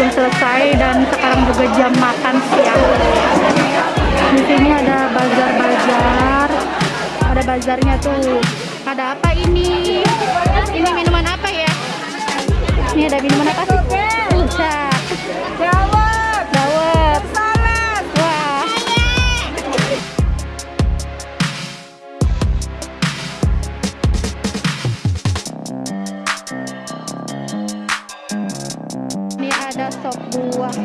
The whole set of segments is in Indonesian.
belum selesai dan sekarang juga jam makan siang. Di sini ada bazar-bazar. Ada bazarnya tuh. Ada apa ini? Ini minuman apa ya? Ini ada minuman apa sih ada sop buah.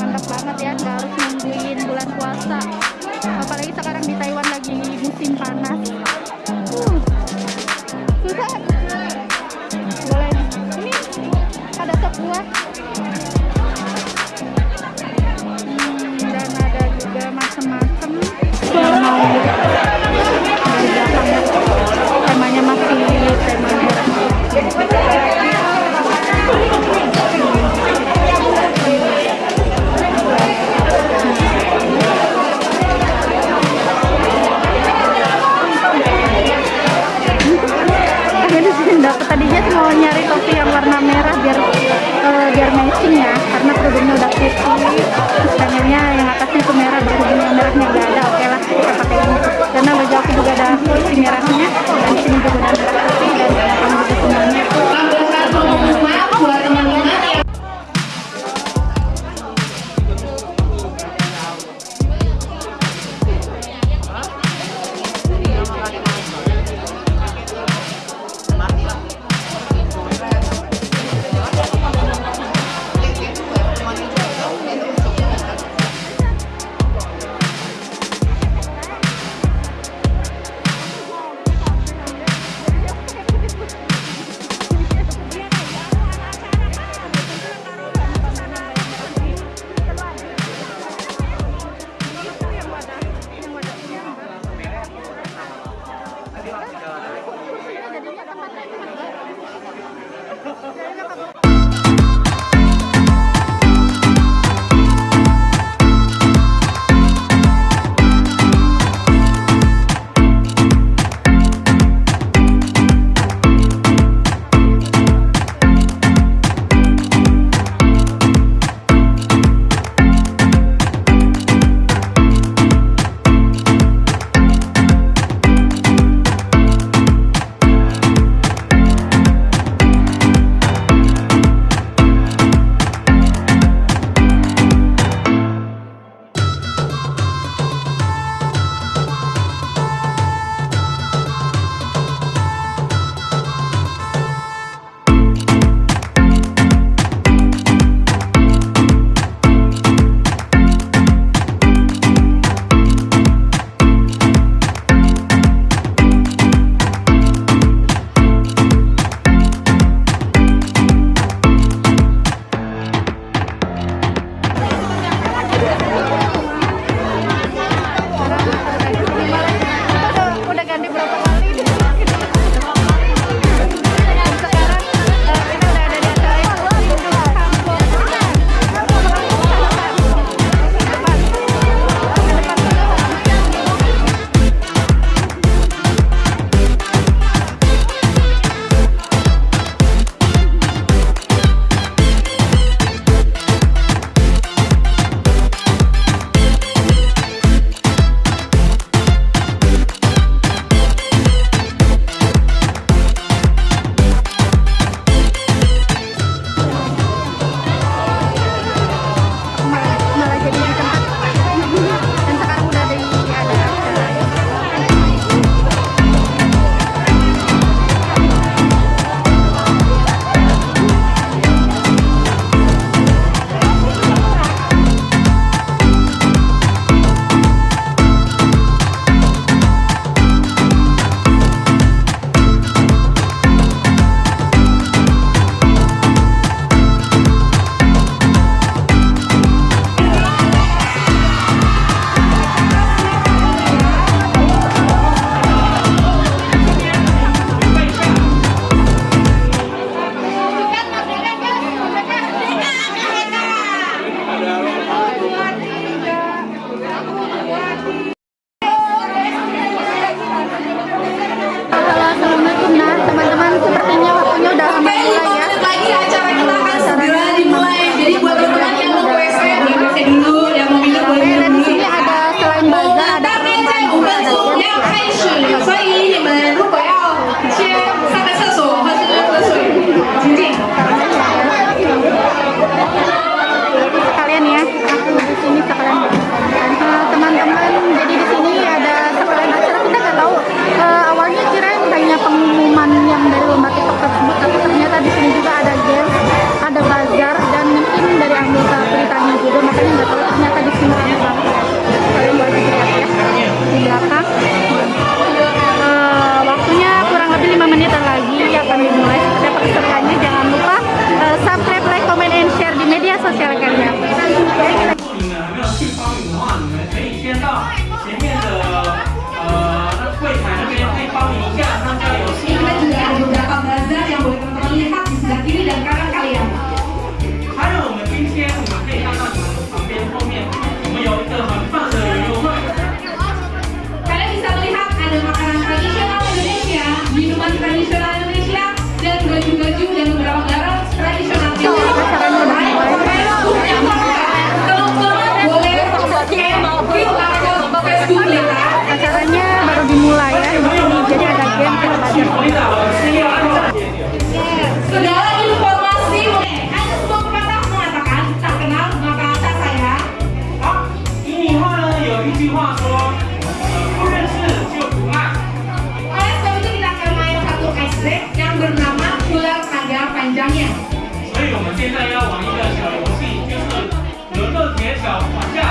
Mantap banget ya nggak harus nungguin bulan puasa. Apalagi sekarang di Taiwan lagi musim panas. Uh, susah. Boleh. Ini ada sop buah 要。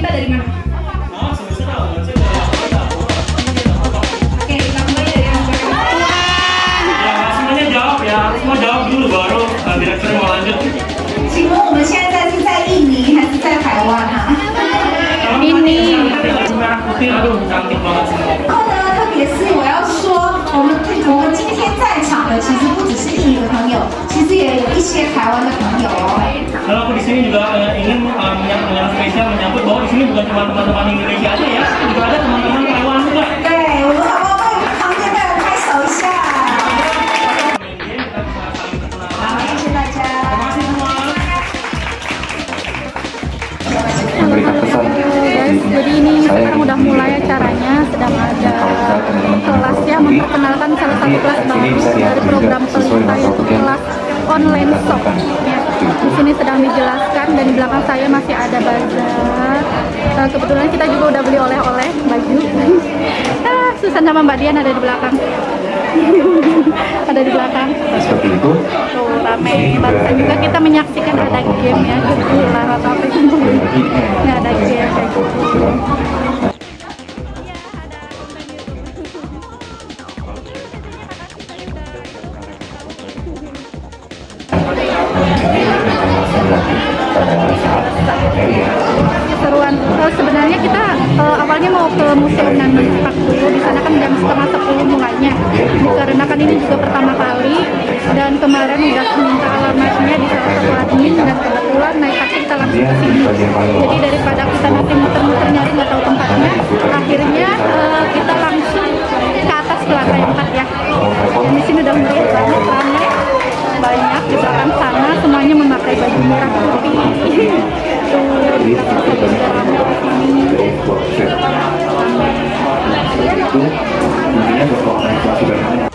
带的。里面。然后呢，特别是我要说，我们我们今天在场的其实不只是印尼的朋友，Kalau aku di sini juga eh, ingin um, yang, yang spesial menyambut bahwa di sini bukan cuma teman-teman Indonesia aja ya. Sini sedang dijelaskan dan di belakang saya masih ada bazar. Eh, kebetulan kita juga udah beli oleh-oleh baju. ah, Susan sama Mbak Dian ada di belakang. ada di belakang. seperti itu Tuh rame. Barusan juga kita menyaksikan ada game ya. Gila rata apa itu. Ini ada game kayak gitu. Awalnya mau ke museum Nandan Park dulu di sana kan jam setengah sepuluh mulainya. Dikarenakan ini juga pertama kali dan kemarin udah minta alamatnya di salah satu admin dan kebetulan naik taksi kita langsung ke sini. Jadi daripada kita nanti muter-muter nyari nggak tahu tempatnya akhirnya eh, kita langsung ke atas ke lantai empat ya. Dan di sini udah meriah banget ramai banyak di belakang sana semuanya memakai baju merah putih juga ramai di sini proses itu intinya berkomunikasi dengan Kita